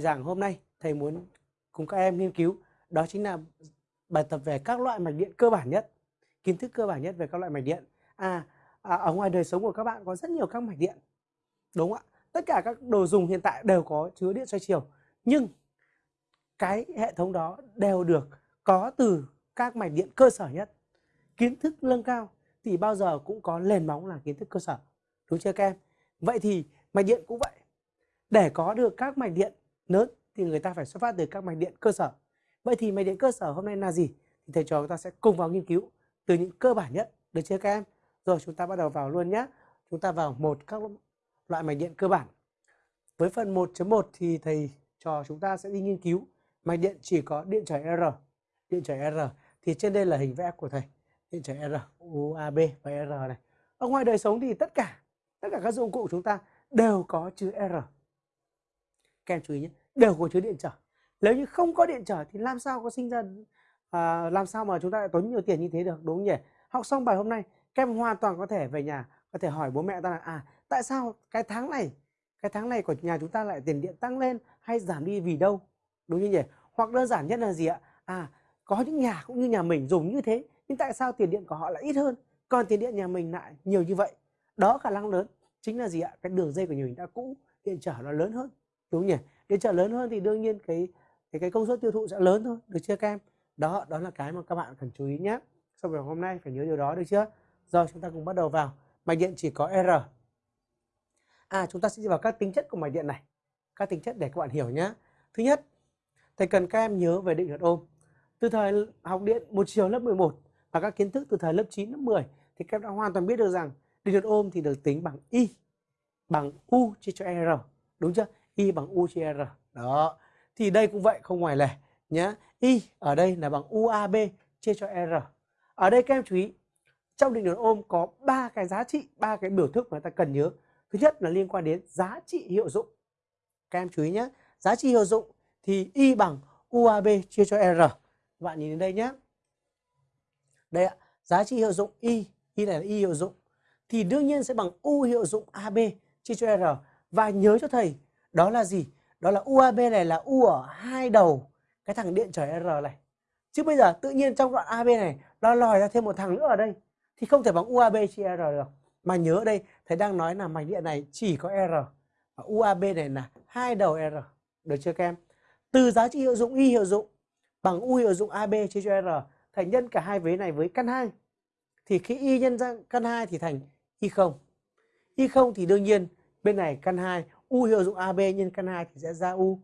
giảng hôm nay thầy muốn cùng các em nghiên cứu. Đó chính là bài tập về các loại mạch điện cơ bản nhất kiến thức cơ bản nhất về các loại mạch điện. À, à ở ngoài đời sống của các bạn có rất nhiều các mạch điện đúng không ạ? Tất cả các đồ dùng hiện tại đều có chứa điện xoay chiều nhưng cái hệ thống đó đều được có từ các mạch điện cơ sở nhất. Kiến thức nâng cao thì bao giờ cũng có nền móng là kiến thức cơ sở đúng chưa các em? Vậy thì mạch điện cũng vậy. Để có được các mạch điện lớn thì người ta phải xuất phát từ các mạch điện cơ sở. Vậy thì mạch điện cơ sở hôm nay là gì? Thì thầy trò chúng ta sẽ cùng vào nghiên cứu từ những cơ bản nhất. Được chưa các em? Rồi chúng ta bắt đầu vào luôn nhé chúng ta vào một các loại mạch điện cơ bản. Với phần 1.1 thì thầy trò chúng ta sẽ đi nghiên cứu mạch điện chỉ có điện trở R. Điện trở R. Thì trên đây là hình vẽ của thầy. Điện trở R UAB và R này. Ở ngoài đời sống thì tất cả tất cả các dụng cụ chúng ta đều có chữ R các em chú ý nhé đều có chứa điện trở. Nếu như không có điện trở thì làm sao có sinh ra à, làm sao mà chúng ta lại tốn nhiều tiền như thế được đúng không nhỉ? Học xong bài hôm nay các em hoàn toàn có thể về nhà có thể hỏi bố mẹ ta là à tại sao cái tháng này cái tháng này của nhà chúng ta lại tiền điện tăng lên hay giảm đi vì đâu? Đúng như nhỉ? Hoặc đơn giản nhất là gì ạ? À có những nhà cũng như nhà mình dùng như thế nhưng tại sao tiền điện của họ lại ít hơn còn tiền điện nhà mình lại nhiều như vậy? Đó khả năng lớn chính là gì ạ? Cái đường dây của nhà mình đã cũ điện trở nó lớn hơn đúng nhỉ? Điện trở lớn hơn thì đương nhiên cái cái cái công suất tiêu thụ sẽ lớn thôi, được chưa các em? Đó đó là cái mà các bạn cần chú ý nhé sau buổi hôm nay phải nhớ điều đó được chưa? Rồi, chúng ta cùng bắt đầu vào. Mạch điện chỉ có R. À chúng ta sẽ đi vào các tính chất của mạch điện này. Các tính chất để các bạn hiểu nhé thứ nhất, thầy cần các em nhớ về định luật ôm từ thời học điện một chiều lớp 11 và các kiến thức từ thời lớp 9 lớp 10 thì các em đã hoàn toàn biết được rằng định luật ôm thì được tính bằng y bằng u chia cho r. Đúng chưa? Y bằng u chia r. Đó. Thì đây cũng vậy, không ngoài lề nhé y ở đây là bằng uab chia cho r. Ở đây các em chú ý, trong định luật ôm có ba cái giá trị, ba cái biểu thức mà ta cần nhớ. Thứ nhất là liên quan đến giá trị hiệu dụng. Các em chú ý nhé giá trị hiệu dụng thì y bằng uab chia cho r. Bạn nhìn đến đây nhé đây ạ, giá trị hiệu dụng y y này là y hiệu dụng. Thì đương nhiên sẽ bằng u hiệu dụng ab chia cho r. Và nhớ cho thầy đó là gì? Đó là UAB này là U ở hai đầu cái thằng điện trở R này. Chứ bây giờ tự nhiên trong đoạn AB này nó lòi ra thêm một thằng nữa ở đây, thì không thể bằng UAB chia R được. Mà nhớ ở đây, thầy đang nói là mạch điện này chỉ có R và UAB này là hai đầu R. Được chưa các em? Từ giá trị hiệu dụng, Y hiệu dụng bằng U hiệu dụng AB chia cho R, thầy nhân cả hai vế này với căn 2 thì khi Y nhân ra căn 2 thì thành Y không. Y không thì đương nhiên bên này căn 2 U hiệu dụng AB nhân căn 2 thì sẽ ra U.